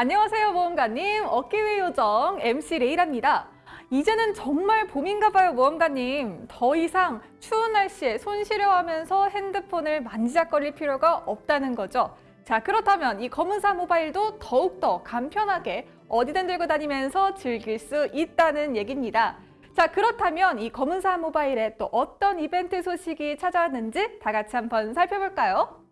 안녕하세요 모험가님. 어깨위 요정 MC 레이랍니다. 이제는 정말 봄인가 봐요 모험가님. 더 이상 추운 날씨에 손 시려하면서 핸드폰을 만지작거릴 필요가 없다는 거죠. 자 그렇다면 이 검은사 모바일도 더욱더 간편하게 어디든 들고 다니면서 즐길 수 있다는 얘기입니다. 자 그렇다면 이 검은사 모바일에 또 어떤 이벤트 소식이 찾아왔는지 다 같이 한번 살펴볼까요?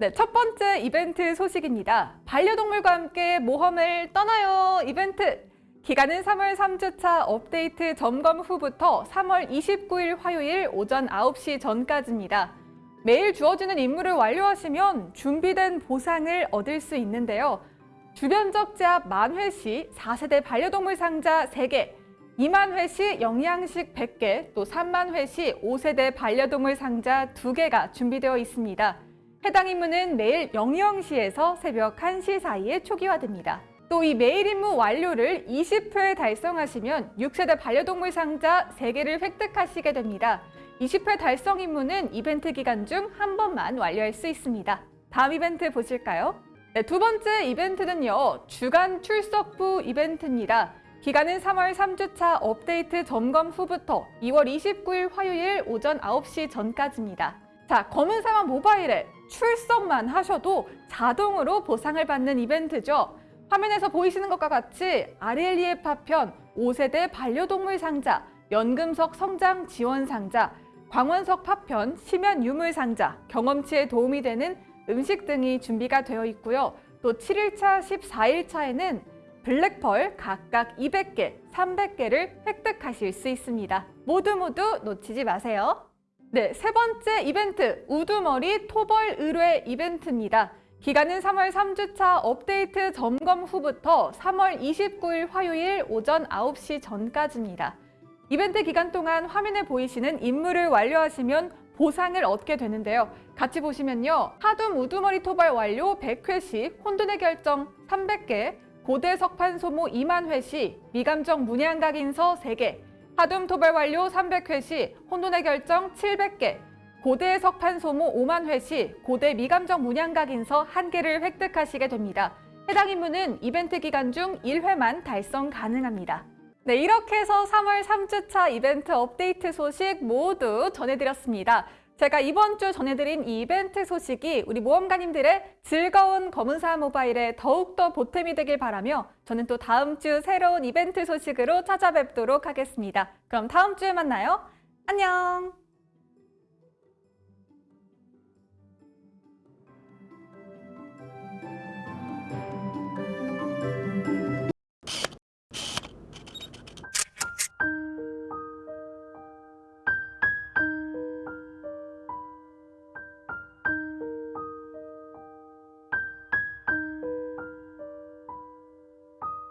네, 첫 번째 이벤트 소식입니다. 반려동물과 함께 모험을 떠나요 이벤트! 기간은 3월 3주차 업데이트 점검 후부터 3월 29일 화요일 오전 9시 전까지입니다. 매일 주어지는 임무를 완료하시면 준비된 보상을 얻을 수 있는데요. 주변적 제압 만회 시 4세대 반려동물 상자 3개, 2만 회시 영양식 100개, 또 3만 회시 5세대 반려동물 상자 2개가 준비되어 있습니다. 해당 임무는 매일 00시에서 새벽 1시 사이에 초기화됩니다. 또 이 매일 임무 완료를 20회 달성하시면 6세대 반려동물 상자 3개를 획득하시게 됩니다. 20회 달성 임무는 이벤트 기간 중 한 번만 완료할 수 있습니다. 다음 이벤트 보실까요? 네, 두 번째 이벤트는요. 주간 출석부 이벤트입니다. 기간은 3월 3주차 업데이트 점검 후부터 2월 29일 화요일 오전 9시 전까지입니다. 자, 검은 사막 모바일에 출석만 하셔도 자동으로 보상을 받는 이벤트죠. 화면에서 보이시는 것과 같이 아렐리에 파편, 5세대 반려동물 상자, 연금석 성장 지원 상자, 광원석 파편, 심연 유물 상자, 경험치에 도움이 되는 음식 등이 준비가 되어 있고요. 또 7일차, 14일차에는 블랙펄 각각 200개, 300개를 획득하실 수 있습니다. 모두 모두 놓치지 마세요. 네, 세 번째 이벤트 우두머리 토벌 의뢰 이벤트입니다. 기간은 3월 3주차 업데이트 점검 후부터 3월 29일 화요일 오전 9시 전까지입니다. 이벤트 기간 동안 화면에 보이시는 임무를 완료하시면 보상을 얻게 되는데요. 같이 보시면요. 하둠 우두머리 토벌 완료 100회시 혼돈의 결정 300개, 고대 석판 소모 2만 회시, 미감정 문양각 인서 3개, 하둠 토벌 완료 300회 시 혼돈의 결정 700개, 고대 석판 소모 5만 회 시 고대 미감정 문양각 인서 1개를 획득하시게 됩니다. 해당 임무는 이벤트 기간 중 1회만 달성 가능합니다. 네, 이렇게 해서 3월 3주차 이벤트 업데이트 소식 모두 전해드렸습니다. 제가 이번 주 전해드린 이 이벤트 소식이 우리 모험가님들의 즐거운 검은사 모바일에 더욱더 보탬이 되길 바라며 저는 또 다음 주 새로운 이벤트 소식으로 찾아뵙도록 하겠습니다. 그럼 다음 주에 만나요. 안녕!